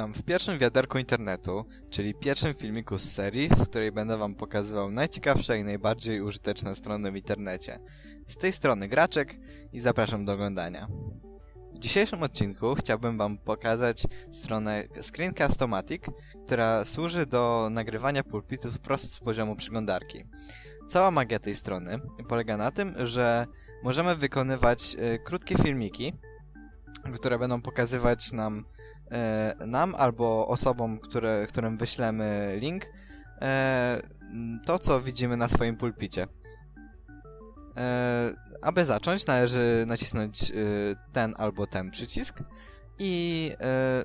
Witam w pierwszym wiaderku internetu, czyli pierwszym filmiku z serii, w której będę wam pokazywał najciekawsze i najbardziej użyteczne strony w internecie. Z tej strony Graczek i zapraszam do oglądania. W dzisiejszym odcinku chciałbym wam pokazać stronę Screencast-O-Matic, która służy do nagrywania pulpitów wprost z poziomu przeglądarki. Cała magia tej strony polega na tym, że możemy wykonywać y, krótkie filmiki, które będą pokazywać nam nam albo osobom, które, którym wyślemy link, e, to co widzimy na swoim pulpicie. E, aby zacząć, należy nacisnąć e, ten albo ten przycisk i e,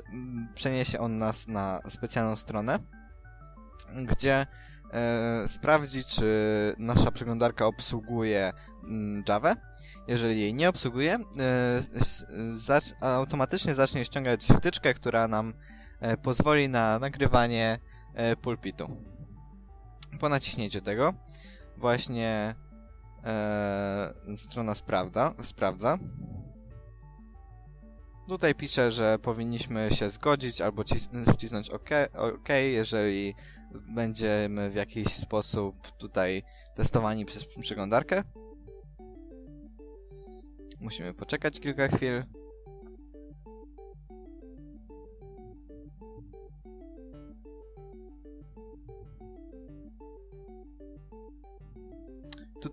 przeniesie on nas na specjalną stronę, gdzie e, sprawdzi, czy nasza przeglądarka obsługuje mm, Java. Jeżeli jej nie obsługuje, e, automatycznie zacznie ściągać wtyczkę, która nam e, pozwoli na nagrywanie e, pulpitu. Po naciśnięciu tego właśnie e, strona sprawdza, sprawdza. Tutaj pisze, że powinniśmy się zgodzić albo cis- wcisnąć OK, OK, jeżeli będziemy w jakiś sposób tutaj testowani przez przeglądarkę. Musimy poczekać kilka chwil.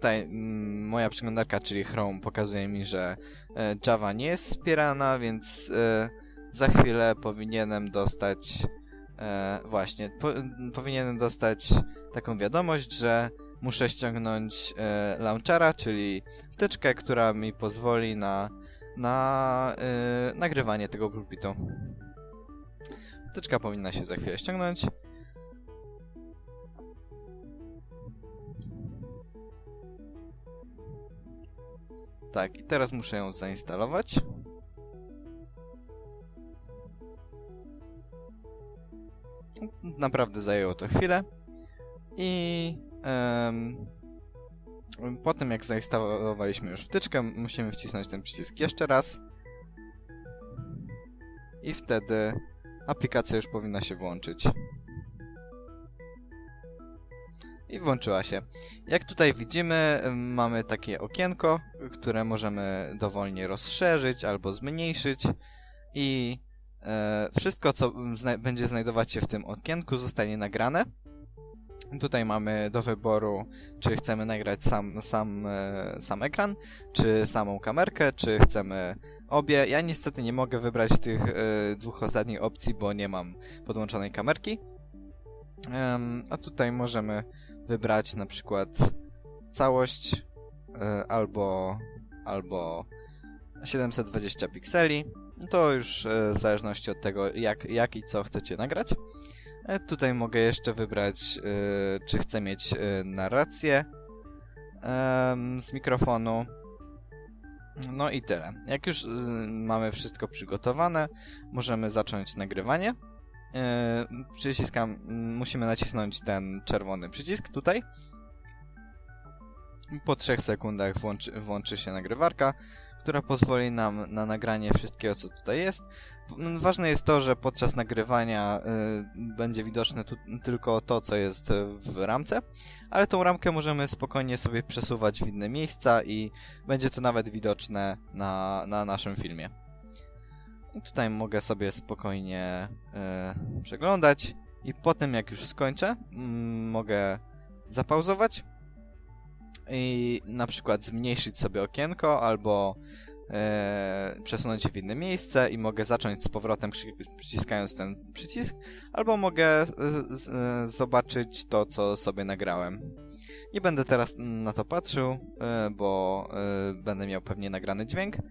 Tutaj mm, moja przeglądarka, czyli Chrome, pokazuje mi, że e, Java nie jest wspierana, więc e, za chwilę powinienem dostać e, właśnie, po, m, powinienem dostać taką wiadomość, że muszę ściągnąć e, launchera, czyli wtyczkę, która mi pozwoli na, na e, nagrywanie tego pulpitu. Wtyczka powinna się za chwilę ściągnąć. Tak, i teraz muszę ją zainstalować. Naprawdę zajęło to chwilę. I em, po tym jak zainstalowaliśmy już wtyczkę, musimy wcisnąć ten przycisk jeszcze raz. I wtedy aplikacja już powinna się włączyć. I włączyła się. Jak tutaj widzimy, mamy takie okienko, które możemy dowolnie rozszerzyć albo zmniejszyć. I e, wszystko, co zna będzie znajdować się w tym okienku, zostanie nagrane. Tutaj mamy do wyboru, czy chcemy nagrać sam, sam, e, sam ekran, czy samą kamerkę, czy chcemy obie. Ja niestety nie mogę wybrać tych e, dwóch ostatnich opcji, bo nie mam podłączonej kamerki. A tutaj możemy wybrać na przykład całość e, albo, albo 720 pikseli. To już e, w zależności od tego, jak, jak i co chcecie nagrać. E, Tutaj mogę jeszcze wybrać, czy chcę mieć narrację z mikrofonu. No i tyle. Jak już mamy wszystko przygotowane, możemy zacząć nagrywanie. E, Przyciskam, musimy nacisnąć ten czerwony przycisk tutaj. Po 3 sekundach włączy, włączy się nagrywarka, która pozwoli nam na nagranie wszystkiego, co tutaj jest. Ważne jest to, że podczas nagrywania y, będzie widoczne tu, tylko to, co jest w ramce, ale tą ramkę możemy spokojnie sobie przesuwać w inne miejsca i będzie to nawet widoczne na, na naszym filmie. I tutaj mogę sobie spokojnie y, przeglądać i po tym jak już skończę, mm, mogę zapauzować i na przykład zmniejszyć sobie okienko albo e, przesunąć je w inne miejsce i mogę zacząć z powrotem przy, przyciskając ten przycisk, albo mogę e, z, e, zobaczyć to, co sobie nagrałem. Nie będę teraz na to patrzył, e, bo e, będę miał pewnie nagrany dźwięk, e,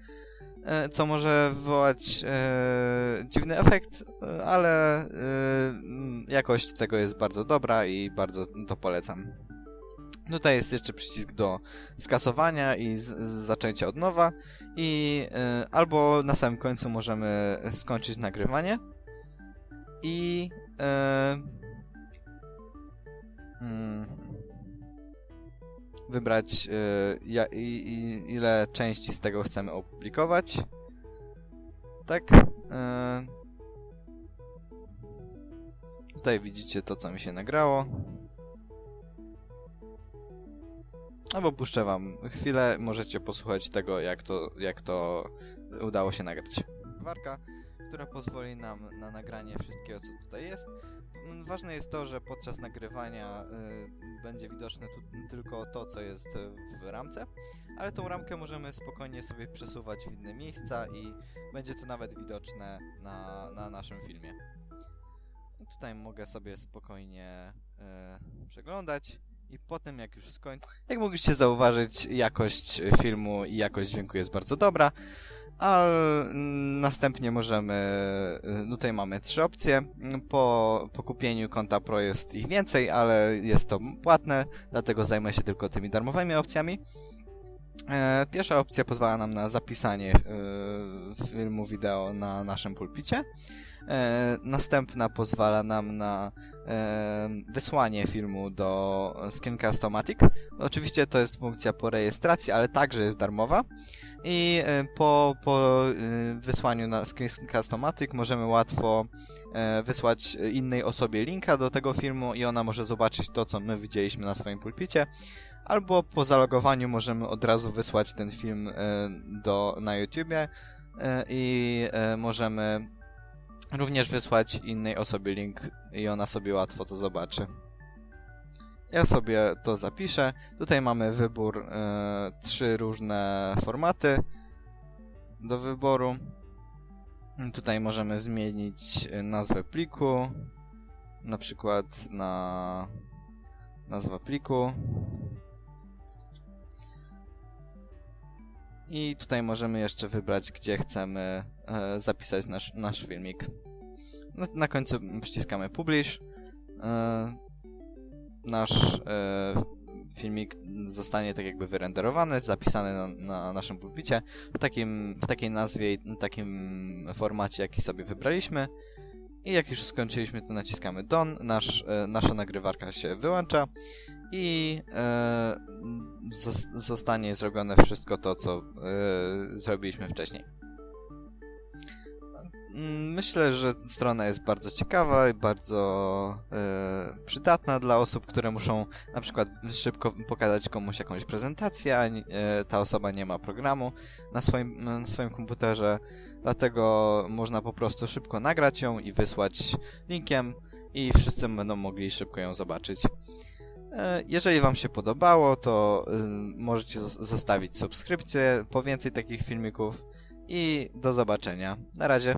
co może wywołać e, dziwny efekt, e, ale e, mm, jakość tego jest bardzo dobra i bardzo to polecam. Tutaj jest jeszcze przycisk do skasowania i z, z zaczęcia od nowa i y, albo na samym końcu możemy skończyć nagrywanie i y, mm, wybrać y, i, i, ile części z tego chcemy opublikować. Tak. y, Tutaj widzicie to, co mi się nagrało. Albo puszczę wam chwilę, możecie posłuchać tego, jak to, jak to udało się nagrać. Warka, która pozwoli nam na nagranie wszystkiego, co tutaj jest. Mm, Ważne jest to, że podczas nagrywania y, będzie widoczne tylko to, co jest w ramce, ale tą ramkę możemy spokojnie sobie przesuwać w inne miejsca i będzie to nawet widoczne na, na naszym filmie. I tutaj mogę sobie spokojnie y, przeglądać i potem jak już skończę... Jak mogliście zauważyć, jakość filmu i jakość dźwięku jest bardzo dobra, a następnie możemy... y, Tutaj mamy trzy opcje. Po, po kupieniu konta Pro jest ich więcej, ale jest to płatne, dlatego zajmę się tylko tymi darmowymi opcjami. E, Pierwsza opcja pozwala nam na zapisanie y, filmu wideo na naszym pulpicie. E, Następna pozwala nam na e, wysłanie filmu do Screencast-O-Matic. Oczywiście to jest funkcja po rejestracji, ale także jest darmowa. I e, po, po e, wysłaniu na Screencast-O-Matic możemy łatwo e, wysłać innej osobie linka do tego filmu i ona może zobaczyć to, co my widzieliśmy na swoim pulpicie. Albo po zalogowaniu możemy od razu wysłać ten film e, do, na YouTubie e, i e, możemy również wysłać innej osobie link i ona sobie łatwo to zobaczy. Ja sobie to zapiszę. Tutaj mamy wybór trzy różne formaty do wyboru. Tutaj możemy zmienić nazwę pliku, na przykład na nazwa pliku. I tutaj możemy jeszcze wybrać, gdzie chcemy e, zapisać nasz, nasz filmik. No, na końcu przyciskamy Publish. E, nasz e, filmik zostanie tak jakby wyrenderowany, zapisany na, na naszym pulpicie w, takim, w takiej nazwie i takim formacie, jaki sobie wybraliśmy. I jak już skończyliśmy, to naciskamy Done, nasz, e, nasza nagrywarka się wyłącza i e, zos- zostanie zrobione wszystko to, co e, zrobiliśmy wcześniej. Mm, Myślę, że strona jest bardzo ciekawa i bardzo e, przydatna dla osób, które muszą na przykład szybko pokazać komuś jakąś prezentację, a nie- e, ta osoba nie ma programu na swoim, na swoim komputerze, dlatego można po prostu szybko nagrać ją i wysłać linkiem i wszyscy będą mogli szybko ją zobaczyć. E, Jeżeli Wam się podobało, to możecie zos- zostawić subskrypcję po więcej takich filmików i do zobaczenia. Na razie.